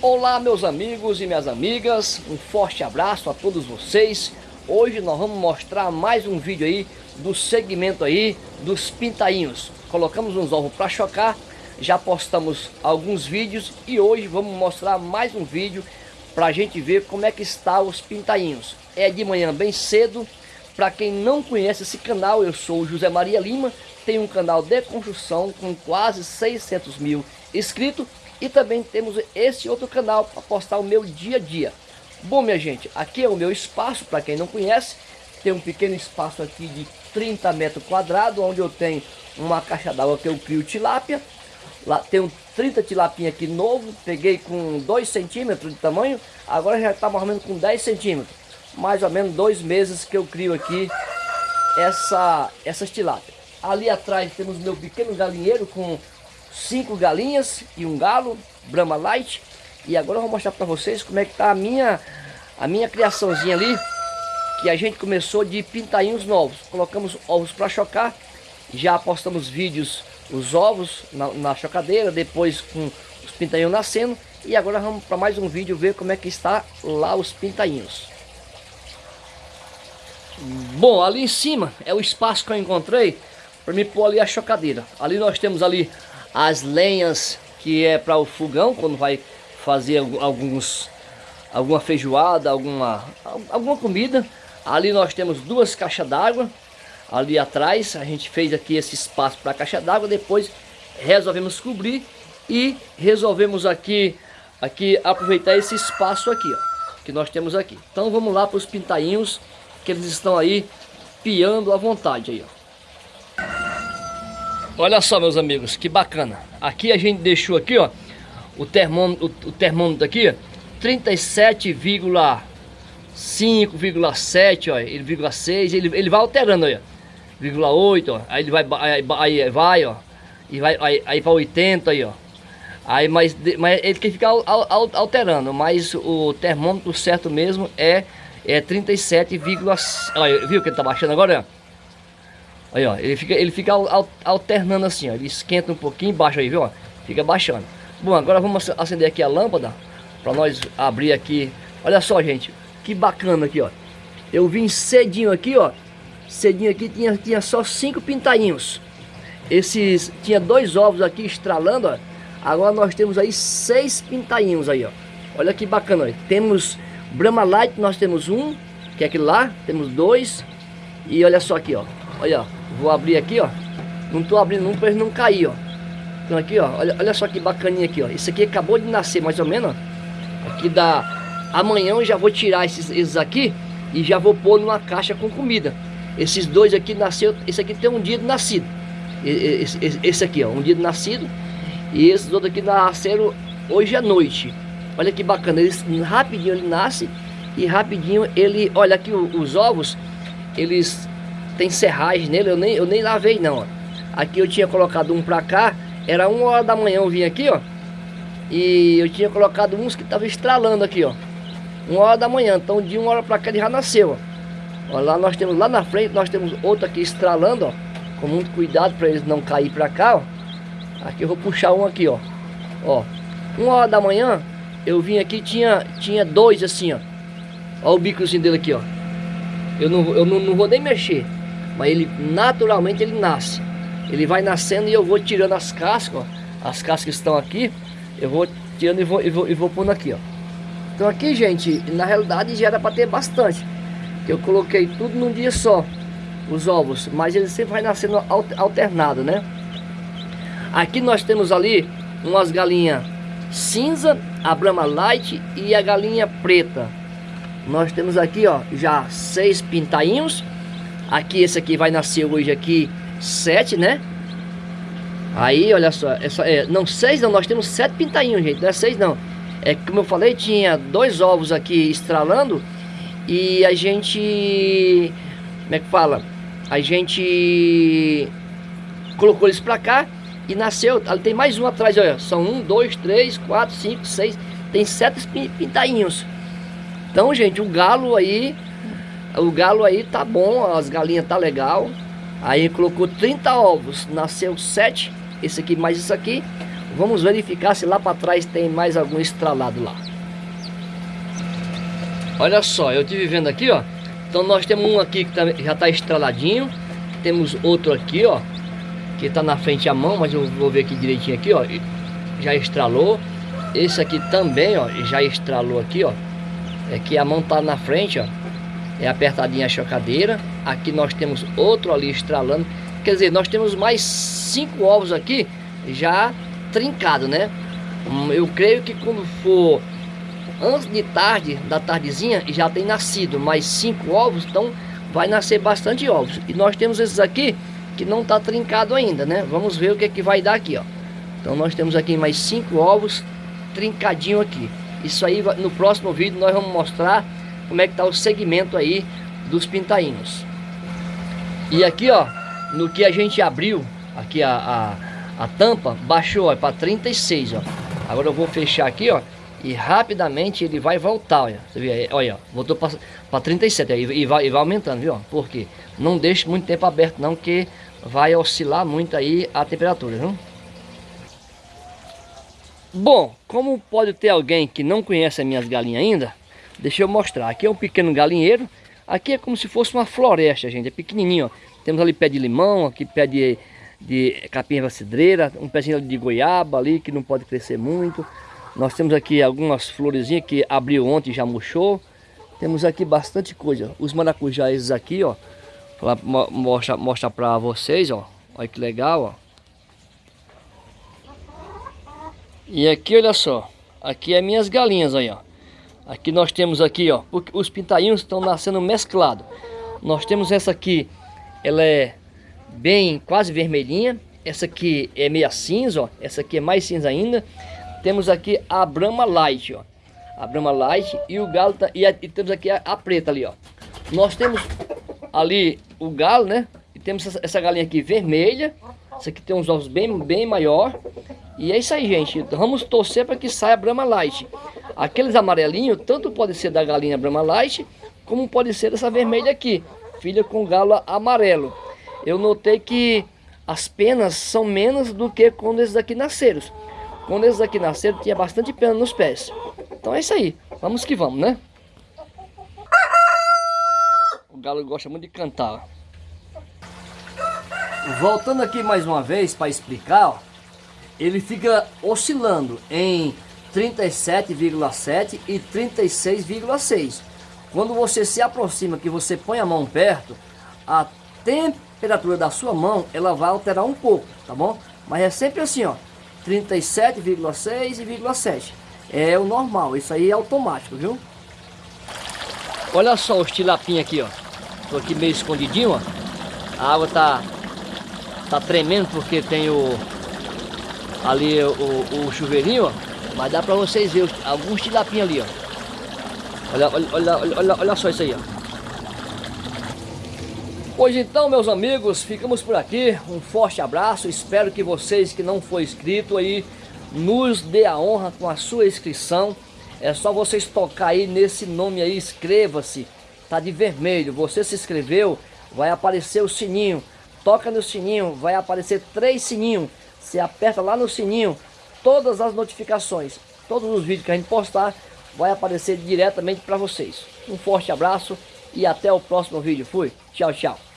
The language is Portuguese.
Olá meus amigos e minhas amigas, um forte abraço a todos vocês. Hoje nós vamos mostrar mais um vídeo aí do segmento aí dos pintainhos. Colocamos uns ovos para chocar, já postamos alguns vídeos e hoje vamos mostrar mais um vídeo para a gente ver como é que está os pintainhos. É de manhã bem cedo, para quem não conhece esse canal, eu sou o José Maria Lima, tenho um canal de construção com quase 600 mil inscritos e também temos esse outro canal para postar o meu dia a dia. Bom, minha gente, aqui é o meu espaço, para quem não conhece. Tem um pequeno espaço aqui de 30 metros quadrados, onde eu tenho uma caixa d'água que eu crio tilápia. Lá tenho 30 tilapinha aqui novo, peguei com 2 centímetros de tamanho, agora já está mais ou menos com 10 centímetros. Mais ou menos dois meses que eu crio aqui essa, essas tilápias. Ali atrás temos meu pequeno galinheiro com cinco galinhas e um galo, Brahma Light. E agora eu vou mostrar para vocês como é que tá a minha, a minha criaçãozinha ali, que a gente começou de pintainhos novos. Colocamos ovos para chocar, já postamos vídeos, os ovos na, na chocadeira, depois com os pintainhos nascendo. E agora vamos para mais um vídeo ver como é que está lá os pintainhos. Bom, ali em cima é o espaço que eu encontrei para me pôr ali a chocadeira. Ali nós temos ali as lenhas que é para o fogão, quando vai fazer alguns, alguma feijoada, alguma, alguma comida. Ali nós temos duas caixas d'água, ali atrás a gente fez aqui esse espaço para a caixa d'água, depois resolvemos cobrir e resolvemos aqui, aqui aproveitar esse espaço aqui, ó, que nós temos aqui. Então vamos lá para os pintainhos, que eles estão aí piando à vontade aí, ó. Olha só, meus amigos, que bacana. Aqui a gente deixou aqui, ó, o termômetro, o, termômetro aqui, 37,5,7, ó, ele 6, ele, ele vai alterando aí, ó. 8, ó, aí ele vai, aí, aí vai, ó, e vai aí, aí para 80 aí, ó. Aí, mas, mas ele tem que ficar alterando, mas o termômetro certo mesmo é, é 37, olha, viu que ele tá baixando agora, ó? Aí, ó, ele fica, ele fica alternando assim, ó. Ele esquenta um pouquinho embaixo aí, viu? Ó, fica baixando. Bom, agora vamos acender aqui a lâmpada para nós abrir aqui. Olha só, gente, que bacana aqui, ó. Eu vim cedinho aqui, ó. Cedinho aqui tinha, tinha só cinco pintainhos. Esses tinha dois ovos aqui estralando, ó. Agora nós temos aí seis pintainhos aí, ó. Olha que bacana, ó. Temos Brahma Light, nós temos um, que é aquele lá, temos dois. E olha só aqui, ó. Olha, ó. Vou abrir aqui, ó. Não tô abrindo não para ele não cair, ó. Então aqui, ó. Olha, olha só que bacaninha aqui, ó. Esse aqui acabou de nascer, mais ou menos, ó. Aqui da... Amanhã eu já vou tirar esses, esses aqui e já vou pôr numa caixa com comida. Esses dois aqui nasceu... Esse aqui tem um dia de nascido. Esse, esse, esse aqui, ó. Um dia de nascido. E esses outros aqui nasceram hoje à noite. Olha que bacana. Eles, rapidinho ele nasce e rapidinho ele... Olha aqui os ovos, eles tem serragem nele, eu nem, eu nem lavei não, ó. Aqui eu tinha colocado um pra cá, era uma hora da manhã eu vim aqui, ó. E eu tinha colocado uns que tava estralando aqui, ó. Uma hora da manhã, então de uma hora pra cá ele já nasceu, ó. ó lá nós temos, lá na frente nós temos outro aqui estralando, ó. Com muito cuidado para eles não cair pra cá, ó. Aqui eu vou puxar um aqui, ó. Ó, uma hora da manhã eu vim aqui tinha tinha dois assim, ó. Ó o bicozinho dele aqui, ó. Eu não, eu não, não vou nem mexer. Mas ele naturalmente ele nasce. Ele vai nascendo e eu vou tirando as cascas, ó, as cascas que estão aqui, eu vou tirando e vou, e vou, e vou pondo aqui, ó. Então aqui, gente, na realidade já era para ter bastante. Eu coloquei tudo num dia só, os ovos, mas ele sempre vai nascendo alternado, né? Aqui nós temos ali umas galinhas cinza, a Brahma Light e a galinha preta. Nós temos aqui, ó, já seis pintainhos Aqui, esse aqui vai nascer hoje aqui sete, né? Aí, olha só, essa, é, não, seis não, nós temos sete pintainhos, gente, não é seis não. É como eu falei, tinha dois ovos aqui estralando e a gente, como é que fala? A gente colocou eles pra cá e nasceu, ali tem mais um atrás, olha, são um, dois, três, quatro, cinco, seis, tem sete pintainhos. Então, gente, o galo aí o galo aí tá bom, as galinhas tá legal. Aí colocou 30 ovos, nasceu 7, esse aqui mais isso aqui. Vamos verificar se lá para trás tem mais algum estralado lá. Olha só, eu estive vendo aqui, ó. Então nós temos um aqui que tá, já está estraladinho. Temos outro aqui, ó. Que está na frente a mão, mas eu vou ver aqui direitinho aqui, ó. Já estralou. Esse aqui também, ó, já estralou aqui, ó. É que a mão tá na frente, ó. É apertadinha a chocadeira. Aqui nós temos outro ali estralando. Quer dizer, nós temos mais cinco ovos aqui já trincado, né? Hum, eu creio que quando for antes de tarde, da tardezinha, já tem nascido mais cinco ovos, então vai nascer bastante ovos. E nós temos esses aqui que não está trincado ainda, né? Vamos ver o que é que vai dar aqui, ó. Então nós temos aqui mais cinco ovos trincadinho aqui. Isso aí, no próximo vídeo nós vamos mostrar como é que está o segmento aí dos pintainhos. E aqui, ó, no que a gente abriu, aqui a, a, a tampa, baixou para 36, ó. Agora eu vou fechar aqui, ó e rapidamente ele vai voltar, olha. Você vê, olha, voltou para 37 aí, e, vai, e vai aumentando, viu? Porque não deixe muito tempo aberto não, que vai oscilar muito aí a temperatura, viu? Bom, como pode ter alguém que não conhece as minhas galinhas ainda, deixa eu mostrar. Aqui é um pequeno galinheiro, aqui é como se fosse uma floresta, gente, é pequenininho, ó. Temos ali pé de limão, aqui pé de, de capim cidreira, um pezinho de goiaba ali que não pode crescer muito. Nós temos aqui algumas florezinhas que abriu ontem e já murchou. Temos aqui bastante coisa. Os maracujás aqui, ó. Pra mostrar mostra pra vocês, ó. Olha que legal, ó. E aqui, olha só. Aqui é minhas galinhas aí, ó. Aqui nós temos aqui, ó. Os pintainhos estão nascendo mesclados. Nós temos essa aqui. Ela é bem, quase vermelhinha. Essa aqui é meia cinza, ó. Essa aqui é mais cinza ainda. Temos aqui a Brahma Light, ó. A Brahma Light e o galo tá, e, a, e temos aqui a, a, preta ali, ó. Nós temos ali o galo, né? E temos essa, essa galinha aqui vermelha. Essa aqui tem uns ovos bem, bem maior. E é isso aí, gente. Vamos torcer para que saia a Brahma Light. Aqueles amarelinhos, tanto pode ser da galinha Brahma Light, como pode ser dessa vermelha aqui. Filha com galo amarelo. Eu notei que as penas são menos do que quando esses aqui nasceram. Quando esses aqui nasceram, tinha bastante pena nos pés. Então é isso aí. Vamos que vamos, né? O galo gosta muito de cantar. Voltando aqui mais uma vez para explicar, ó, ele fica oscilando em 37,7 e 36,6. Quando você se aproxima, que você põe a mão perto, a temperatura da sua mão, ela vai alterar um pouco, tá bom? Mas é sempre assim, ó, 37,6 e 7. É o normal, isso aí é automático, viu? Olha só os tilapinhos aqui, ó. Tô aqui meio escondidinho, ó. A água tá tá tremendo porque tem o ali o, o chuveirinho, ó. Mas dá pra vocês verem alguns tilapinhos ali, ó. Olha, olha, olha, olha, olha só isso aí, ó. Pois então, meus amigos, ficamos por aqui. Um forte abraço. Espero que vocês que não for inscrito aí nos dê a honra com a sua inscrição. É só vocês tocar aí nesse nome aí, inscreva-se. Tá de vermelho. Você se inscreveu, vai aparecer o sininho. Toca no sininho, vai aparecer três sininhos. Você aperta lá no sininho, todas as notificações, todos os vídeos que a gente postar, vai aparecer diretamente para vocês. Um forte abraço e até o próximo vídeo. Fui. Tchau, tchau.